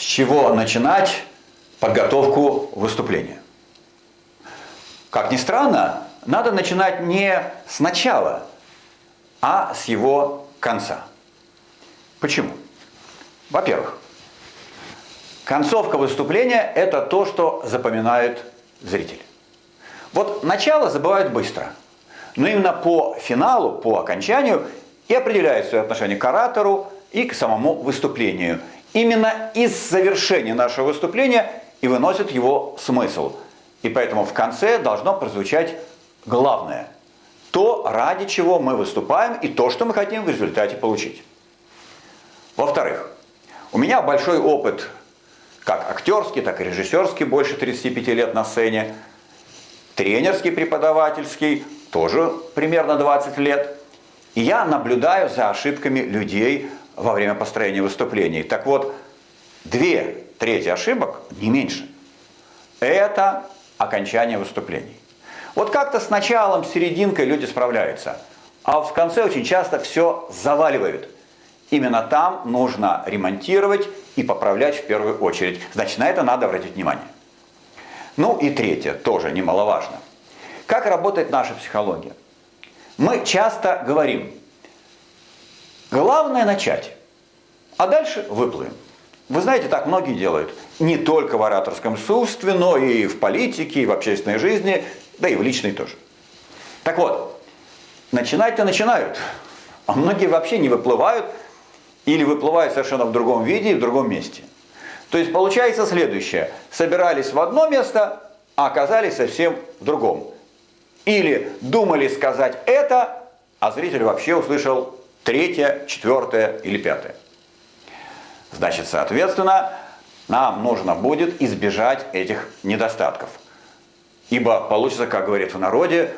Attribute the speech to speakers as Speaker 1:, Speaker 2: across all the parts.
Speaker 1: С чего начинать подготовку выступления? Как ни странно, надо начинать не с начала, а с его конца. Почему? Во-первых, концовка выступления – это то, что запоминает зритель. Вот начало забывают быстро, но именно по финалу, по окончанию и определяет свое отношение к оратору и к самому выступлению. Именно из завершения нашего выступления и выносит его смысл. И поэтому в конце должно прозвучать главное. То, ради чего мы выступаем и то, что мы хотим в результате получить. Во-вторых, у меня большой опыт как актерский, так и режиссерский, больше 35 лет на сцене, тренерский, преподавательский, тоже примерно 20 лет. И я наблюдаю за ошибками людей во время построения выступлений. Так вот, две трети ошибок, не меньше, это окончание выступлений. Вот как-то с началом, с серединкой люди справляются, а в конце очень часто все заваливают. Именно там нужно ремонтировать и поправлять в первую очередь. Значит, на это надо обратить внимание. Ну и третье, тоже немаловажно. Как работает наша психология? Мы часто говорим, главное начать, а дальше выплывем. Вы знаете, так многие делают. Не только в ораторском искусстве, но и в политике, и в общественной жизни, да и в личной тоже. Так вот, начинать-то начинают, а многие вообще не выплывают или выплывают совершенно в другом виде и в другом месте. То есть получается следующее. Собирались в одно место, а оказались совсем в другом. Или думали сказать это, а зритель вообще услышал третье, четвертое или пятое. Значит, соответственно, нам нужно будет избежать этих недостатков. Ибо получится, как говорит в народе,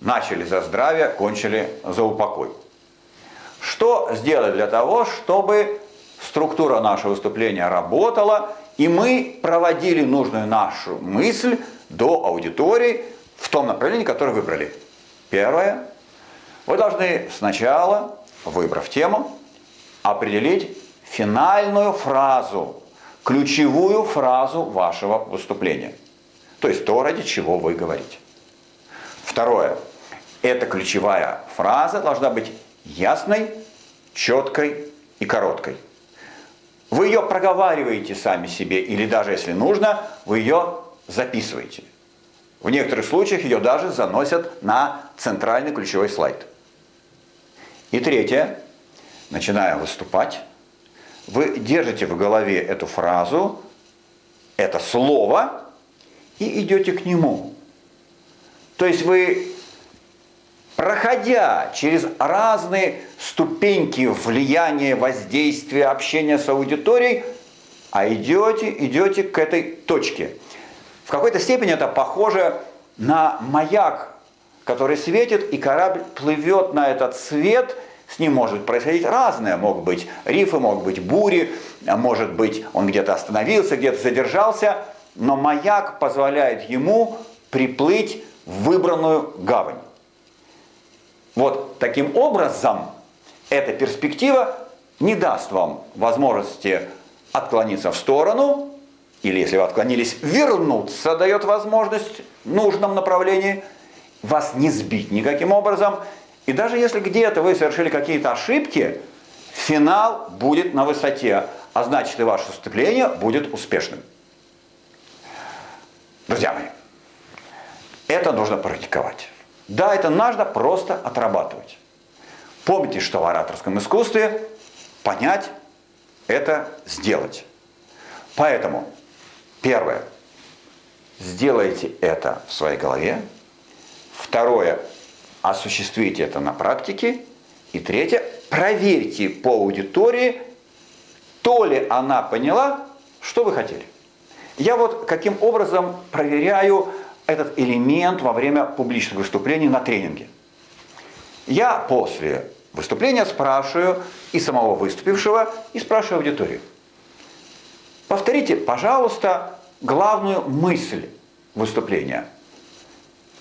Speaker 1: начали за здравие, кончили за упокой. Что сделать для того, чтобы структура нашего выступления работала, и мы проводили нужную нашу мысль до аудитории в том направлении, которое выбрали. Первое. Вы должны сначала, выбрав тему, определить финальную фразу, ключевую фразу вашего выступления. То есть то, ради чего вы говорите. Второе. Эта ключевая фраза должна быть ясной, четкой и короткой. Вы ее проговариваете сами себе, или даже если нужно, вы ее записываете. В некоторых случаях ее даже заносят на центральный ключевой слайд. И третье, начиная выступать, вы держите в голове эту фразу, это слово, и идете к нему. То есть вы, проходя через разные ступеньки влияния, воздействия, общения с аудиторией, а идете, идете к этой точке. В какой-то степени это похоже на маяк, который светит, и корабль плывет на этот свет – с ним может происходить разное. Могут быть рифы, могут быть бури, может быть он где-то остановился, где-то задержался. Но маяк позволяет ему приплыть в выбранную гавань. Вот таким образом эта перспектива не даст вам возможности отклониться в сторону, или если вы отклонились, вернуться дает возможность в нужном направлении, вас не сбить никаким образом, и даже если где-то вы совершили какие-то ошибки, финал будет на высоте, а значит и ваше выступление будет успешным. Друзья мои, это нужно практиковать. Да, это нужно просто отрабатывать. Помните, что в ораторском искусстве понять – это сделать. Поэтому, первое, сделайте это в своей голове. Второе, осуществите это на практике. И третье, проверьте по аудитории, то ли она поняла, что вы хотели. Я вот каким образом проверяю этот элемент во время публичных выступлений на тренинге. Я после выступления спрашиваю и самого выступившего, и спрашиваю аудиторию. Повторите, пожалуйста, главную мысль выступления.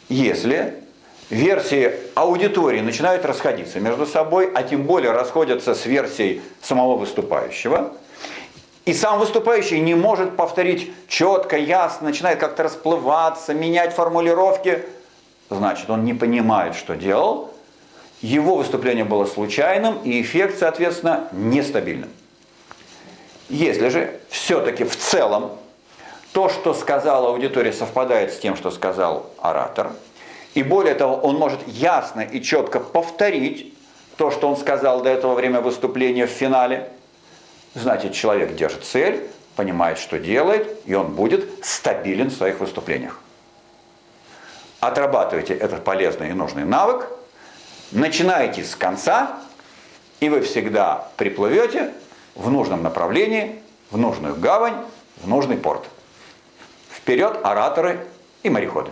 Speaker 1: Если версии аудитории начинают расходиться между собой, а тем более расходятся с версией самого выступающего. и сам выступающий не может повторить четко, ясно, начинает как-то расплываться, менять формулировки, значит, он не понимает, что делал, его выступление было случайным, и эффект, соответственно, нестабильным. Если же все-таки в целом то, что сказала аудитория, совпадает с тем, что сказал оратор, и более того, он может ясно и четко повторить то, что он сказал до этого время выступления в финале, значит, человек держит цель, понимает, что делает, и он будет стабилен в своих выступлениях. Отрабатывайте этот полезный и нужный навык, начинайте с конца, и вы всегда приплывете в нужном направлении, в нужную гавань, в нужный порт. Вперед, ораторы и мореходы!